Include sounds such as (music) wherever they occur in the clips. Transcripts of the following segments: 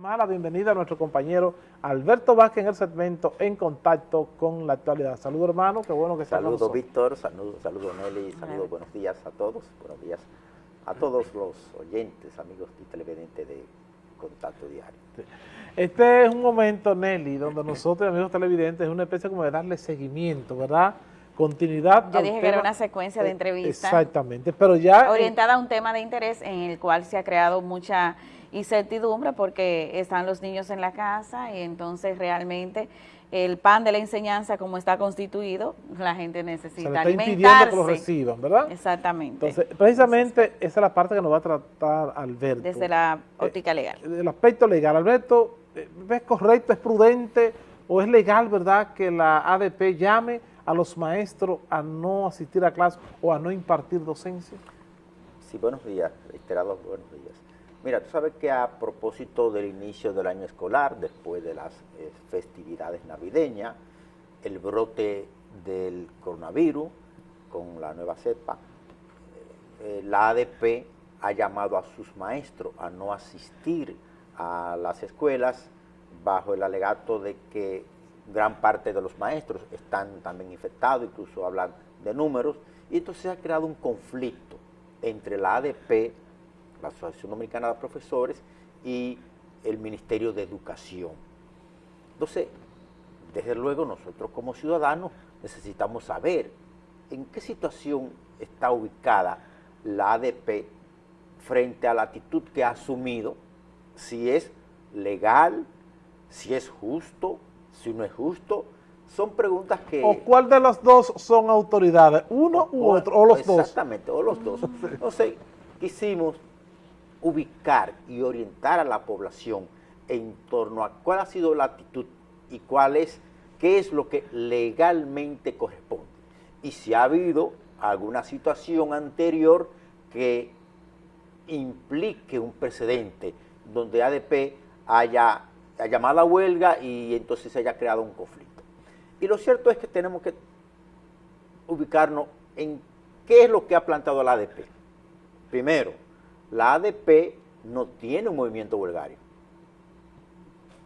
Más la bienvenida a nuestro compañero Alberto Vázquez en el segmento En Contacto con la Actualidad. Saludos hermano, qué bueno que estás Saludos Víctor, saludos saludo Nelly, saludos buenos días a todos, buenos días a todos los oyentes, amigos y televidentes de Contacto Diario. Este es un momento, Nelly, donde nosotros, amigos televidentes, es una especie como de darle seguimiento, ¿verdad?, continuidad. Yo dije que era una secuencia de eh, entrevistas. Exactamente, pero ya... Orientada a un tema de interés en el cual se ha creado mucha incertidumbre porque están los niños en la casa y entonces realmente el pan de la enseñanza como está constituido, la gente necesita se está impidiendo que lo reciban, ¿verdad? Exactamente. Entonces, precisamente esa es la parte que nos va a tratar Alberto. Desde la óptica legal. Eh, el aspecto legal. Alberto, eh, ¿es correcto, es prudente o es legal, verdad, que la ADP llame a los maestros a no asistir a clases o a no impartir docencia? Sí, buenos días, reiterados buenos días. Mira, tú sabes que a propósito del inicio del año escolar, después de las eh, festividades navideñas, el brote del coronavirus con la nueva cepa, eh, eh, la ADP ha llamado a sus maestros a no asistir a las escuelas bajo el alegato de que gran parte de los maestros están también infectados, incluso hablan de números, y entonces se ha creado un conflicto entre la ADP, la Asociación Dominicana de Profesores, y el Ministerio de Educación. Entonces, desde luego nosotros como ciudadanos necesitamos saber en qué situación está ubicada la ADP frente a la actitud que ha asumido, si es legal, si es justo, si no es justo, son preguntas que... ¿O cuál de los dos son autoridades? ¿Uno u otro? ¿O los dos? Exactamente, o los dos. (laughs) Entonces, quisimos ubicar y orientar a la población en torno a cuál ha sido la actitud y cuál es, qué es lo que legalmente corresponde. Y si ha habido alguna situación anterior que implique un precedente donde ADP haya la llamada huelga y entonces se haya creado un conflicto. Y lo cierto es que tenemos que ubicarnos en qué es lo que ha plantado la ADP. Primero, la ADP no tiene un movimiento huelgario.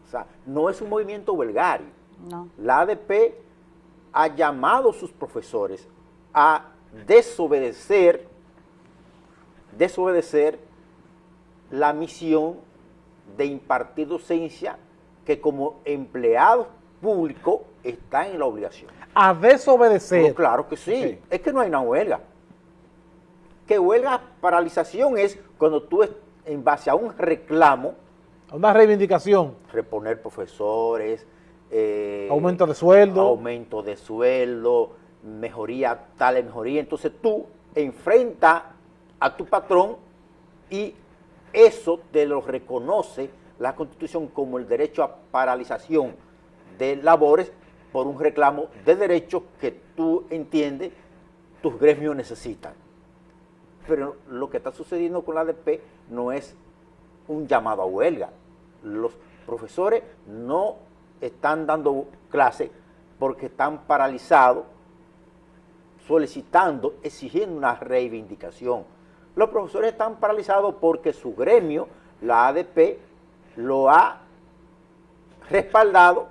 O sea, no es un movimiento huelgario. No. La ADP ha llamado a sus profesores a desobedecer, desobedecer la misión de impartir docencia que como empleado público está en la obligación. A desobedecer. claro que sí. Es que no hay una huelga. Que huelga, paralización es cuando tú en base a un reclamo. A una reivindicación. Reponer profesores. Eh, aumento de sueldo. Aumento de sueldo, mejoría, tal mejoría. Entonces tú enfrentas a tu patrón y eso te lo reconoce la Constitución como el derecho a paralización de labores por un reclamo de derechos que tú entiendes tus gremios necesitan. Pero lo que está sucediendo con la ADP no es un llamado a huelga. Los profesores no están dando clase porque están paralizados, solicitando, exigiendo una reivindicación. Los profesores están paralizados porque su gremio, la ADP, lo ha respaldado,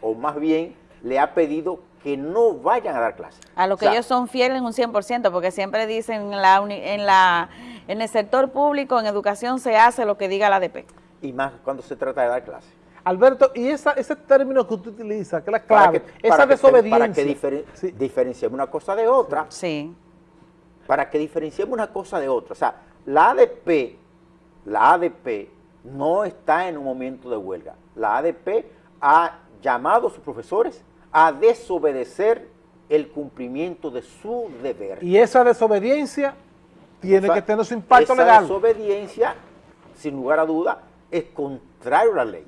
o más bien le ha pedido que no vayan a dar clases. A lo que ellos son fieles en un 100%, porque siempre dicen en, la, en, la, en el sector público, en educación, se hace lo que diga la ADP. Y más cuando se trata de dar clases. Alberto, y esa, ese término que usted utiliza, que es la clave, esa desobediencia. para que diferenciemos una cosa de otra. Sí. Para que diferenciemos una cosa de otra. O sea, la ADP, la ADP no está en un momento de huelga. La ADP ha llamado a sus profesores a desobedecer el cumplimiento de su deber. Y esa desobediencia tiene que tener su impacto legal. Esa desobediencia, sin lugar a duda, es contrario a la ley.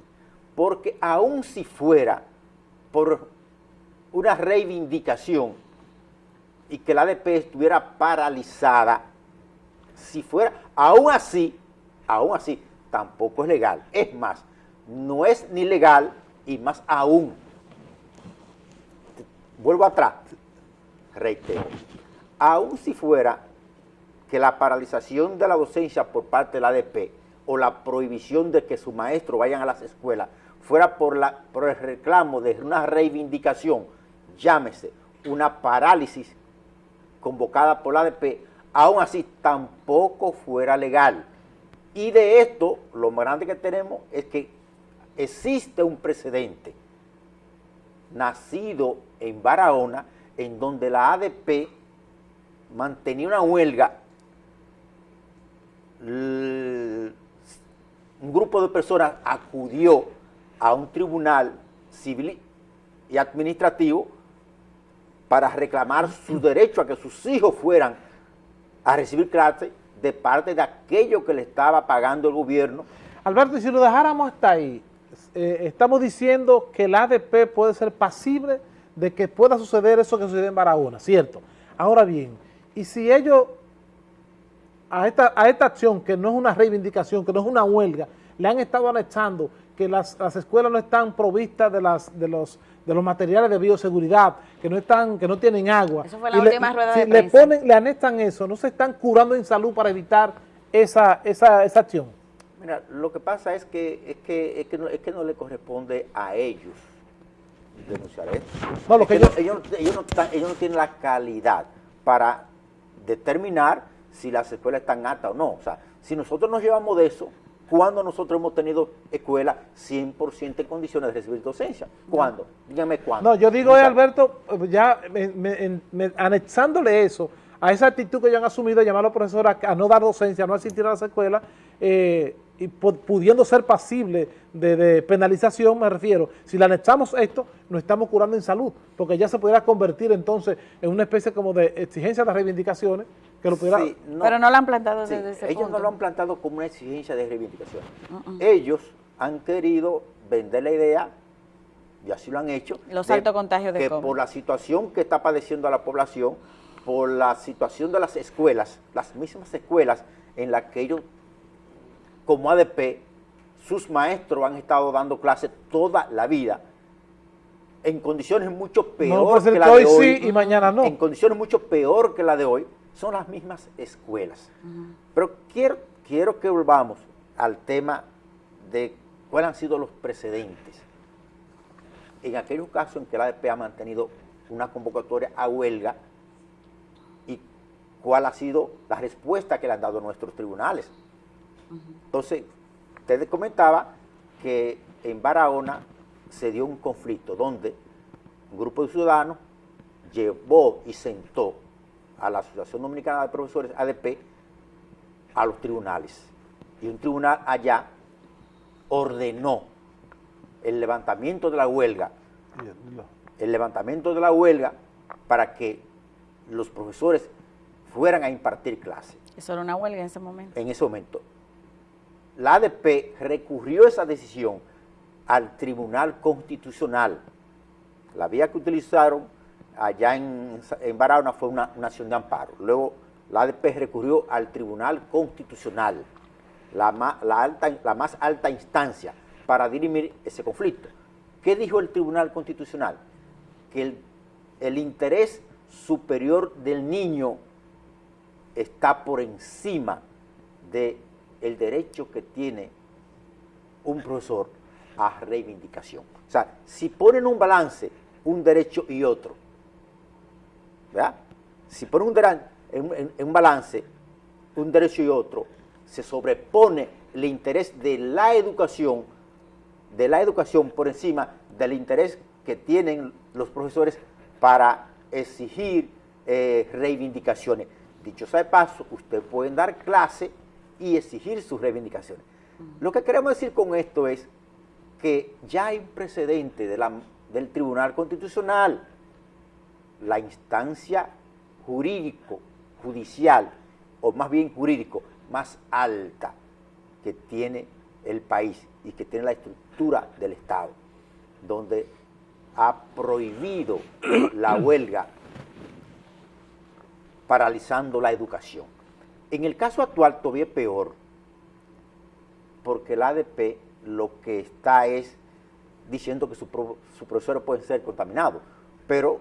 Porque aun si fuera por una reivindicación y que la ADP estuviera paralizada, si fuera, aún así, aún así, tampoco es legal. Es más, no es ni legal y más aún. Vuelvo atrás, reitero, aún si fuera que la paralización de la docencia por parte de la ADP o la prohibición de que sus maestros vayan a las escuelas fuera por, por el reclamo de una reivindicación, llámese una parálisis convocada por la ADP, aún así tampoco fuera legal. Y de esto, lo más grande que tenemos es que existe un precedente nacido en Barahona, en donde la ADP mantenía una huelga, un grupo de personas acudió a un tribunal civil y administrativo para reclamar su derecho a que sus hijos fueran a recibir clases de parte de aquello que le estaba pagando el gobierno. Alberto, y si lo dejáramos hasta ahí, eh, estamos diciendo que el ADP puede ser pasible de que pueda suceder eso que sucede en Barahona, ¿cierto? Ahora bien, y si ellos a esta, a esta acción, que no es una reivindicación, que no es una huelga, le han estado anexando que las, escuelas no están provistas de, las, de, los, de los materiales de bioseguridad, que no están, que no tienen agua. Eso fue la última rueda de le ponen, le anexan eso, no se están curando en salud para evitar esa, esa, esa acción. Mira, lo que pasa es que, es que, es que, no, es que no le corresponde a ellos denunciar esto. No, lo que ellos, ellos, ellos, no, ellos no tienen la calidad para determinar si las escuelas están altas o no. O sea, si nosotros nos llevamos de eso, ¿Cuándo nosotros hemos tenido escuelas 100% en condiciones de recibir docencia? ¿Cuándo? Dígame cuándo. No, yo digo, Alberto, ya anexándole eso, a esa actitud que ellos han asumido de llamar a los profesores a, no dar docencia, a no asistir a las escuelas, eh, y pudiendo ser pasible de, penalización, me refiero, si le anexamos esto, nos estamos curando en salud, porque ya se pudiera convertir entonces en una especie como de exigencia de reivindicaciones que lo pudiera... Pero no lo han plantado desde ese Ellos no lo han plantado como una exigencia de reivindicación. Ellos han querido vender la idea, y así lo han hecho, los altos contagios de que por la situación que está padeciendo la población, por la situación de las escuelas, las mismas escuelas en las que ellos, como ADP, sus maestros han estado dando clases toda la vida, en condiciones mucho peor que la de hoy, y mañana no. en condiciones mucho peor que la de hoy, son las mismas escuelas. Pero quiero, quiero que volvamos al tema de cuáles han sido los precedentes. En aquellos casos en que la ADP ha mantenido una convocatoria a huelga y cuál ha sido la respuesta que le han dado nuestros tribunales. Entonces, usted comentaba que en Barahona se dio un conflicto donde un grupo de ciudadanos llevó y sentó a la Asociación Dominicana de Profesores, ADP, a los tribunales. Y un tribunal allá ordenó el levantamiento de la huelga, el levantamiento de la huelga para que los profesores fueran a impartir clases. Eso era una huelga en ese momento. En ese momento. La ADP recurrió esa decisión al Tribunal Constitucional. La vía que utilizaron allá en, Barahona fue una, acción de amparo. Luego la ADP recurrió al Tribunal Constitucional, la, más alta instancia para dirimir ese conflicto. ¿Qué dijo el Tribunal Constitucional? Que el, el interés superior del niño está por encima del el derecho que tiene un profesor a reivindicación. O sea, si ponen un balance, un derecho y otro, si por un, en, balance, un derecho y otro, se sobrepone el interés de la educación, de la educación por encima del interés que tienen los profesores para exigir eh, reivindicaciones. Dicho sea de paso, ustedes pueden dar clase y exigir sus reivindicaciones. Lo que queremos decir con esto es que ya hay un precedente del Tribunal Constitucional la instancia jurídico, judicial, o más bien jurídico, más alta que tiene el país y que tiene la estructura del Estado, donde ha prohibido la huelga paralizando la educación. En el caso actual todavía es peor, porque el ADP lo que está es diciendo que su, su profesor puede ser contaminado, pero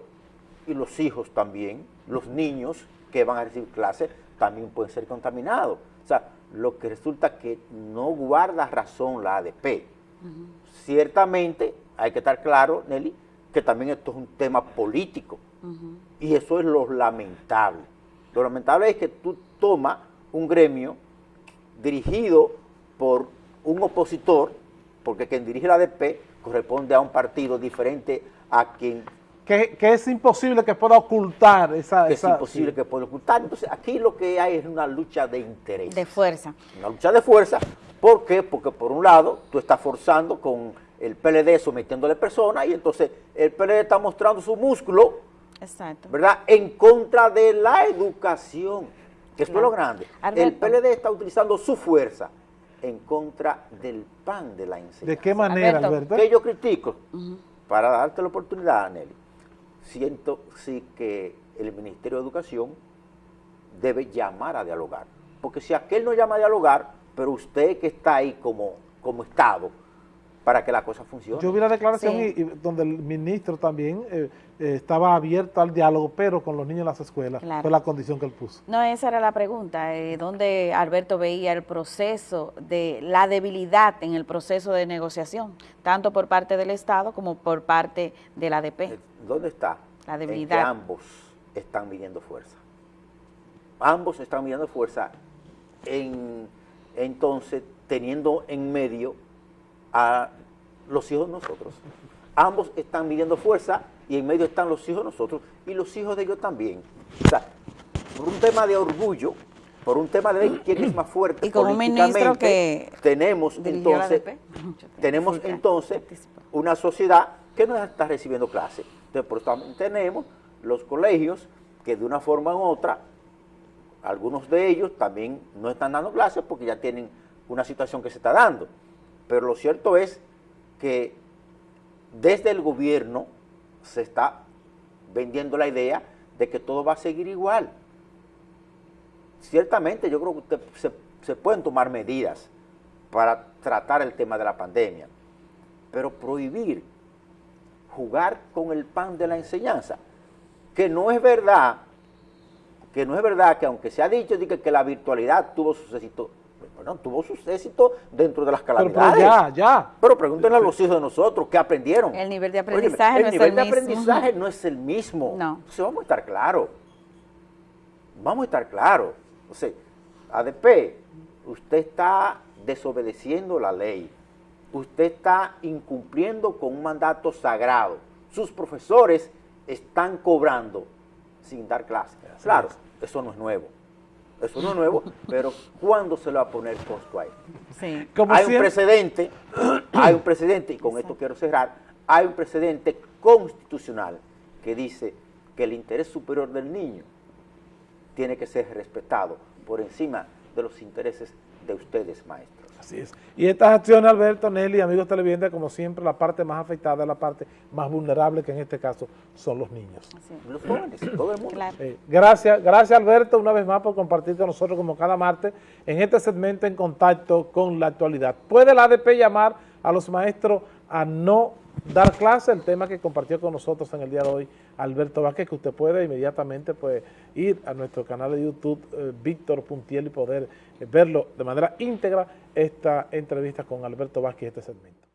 y los hijos también, los niños que van a recibir clases también pueden ser contaminados. O sea, lo que resulta que no guarda razón la ADP. Ciertamente, hay que estar claro, Nelly, que también esto es un tema político, y eso es lo lamentable. Lo lamentable es que tú tomas un gremio dirigido por un opositor, porque quien dirige la ADP corresponde a un partido diferente a quien... Que, es imposible que pueda ocultar esa... es imposible que pueda ocultar. Entonces, aquí lo que hay es una lucha de interés. De fuerza. Una lucha de fuerza. ¿Por qué? Porque por un lado, tú estás forzando con el PLD sometiéndole personas y entonces el PLD está mostrando su músculo, Exacto. ¿verdad?, en contra de la educación, que esto es lo grande. El PLD está utilizando su fuerza en contra del pan de la enseñanza. ¿De qué manera, Alberto? Que yo critico, para darte la oportunidad, Nelly, siento sí que el Ministerio de Educación debe llamar a dialogar. Porque si aquel no llama a dialogar, pero usted que está ahí como, como Estado, para que la cosa funcione. Yo vi la declaración y, donde el ministro también eh, eh, estaba abierto al diálogo, pero con los niños en las escuelas, fue la condición que él puso. No, esa era la pregunta, eh, ¿dónde Alberto veía el proceso de la debilidad en el proceso de negociación, tanto por parte del Estado como por parte de la ADP? ¿Dónde está? La debilidad. ambos están midiendo fuerza. Ambos están midiendo fuerza en, entonces teniendo en medio a los hijos de nosotros. Ambos están midiendo fuerza y en medio están los hijos de nosotros y los hijos de ellos también. O sea, por un tema de orgullo, por un tema de quién es más fuerte y con un ministro que tenemos entonces tenemos entonces una sociedad que no está recibiendo clases. Entonces, por eso tenemos los colegios que de una forma u otra, algunos de ellos también no están dando clases porque ya tienen una situación que se está dando. Pero lo cierto es que desde el gobierno se está vendiendo la idea de que todo va a seguir igual. Ciertamente yo creo que se, pueden tomar medidas para tratar el tema de la pandemia, pero prohibir jugar con el pan de la enseñanza, que no es verdad, que no es verdad que aunque se ha dicho que, la virtualidad tuvo sus éxitos, bueno, tuvo su éxito dentro de las calamidades. Pero, ya, ya. Pero pregúntenle a los hijos de nosotros, ¿qué aprendieron? El nivel de aprendizaje no es el mismo. El nivel de aprendizaje no es el mismo. No. Entonces vamos a estar claros. Vamos a estar claros. O sea, ADP, usted está desobedeciendo la ley. Usted está incumpliendo con un mandato sagrado. Sus profesores están cobrando sin dar clases. Claro, eso no es nuevo. Eso no es nuevo, pero ¿cuándo se le va a poner costo a Sí. hay un precedente, (clears throat) hay un precedente, y con esto quiero cerrar, hay un precedente constitucional que dice que el interés superior del niño tiene que ser respetado por encima de los intereses de ustedes, maestros. Así es. Y estas acciones, Alberto, Nelly, amigos televidentes, como siempre, la parte más afectada es la parte más vulnerable, que en este caso son los niños. Los jóvenes, todo el mundo. Eh, gracias, gracias Alberto, una vez más por compartir con nosotros, como cada martes, en este segmento en contacto con la actualidad. ¿Puede la ADP llamar a los maestros a no dar clase, el tema que compartió con nosotros en el día de hoy Alberto Vázquez, que usted puede inmediatamente pues, ir a nuestro canal de YouTube, eh, Víctor Puntiel, y poder eh, verlo de manera íntegra esta entrevista con Alberto Vázquez, este segmento.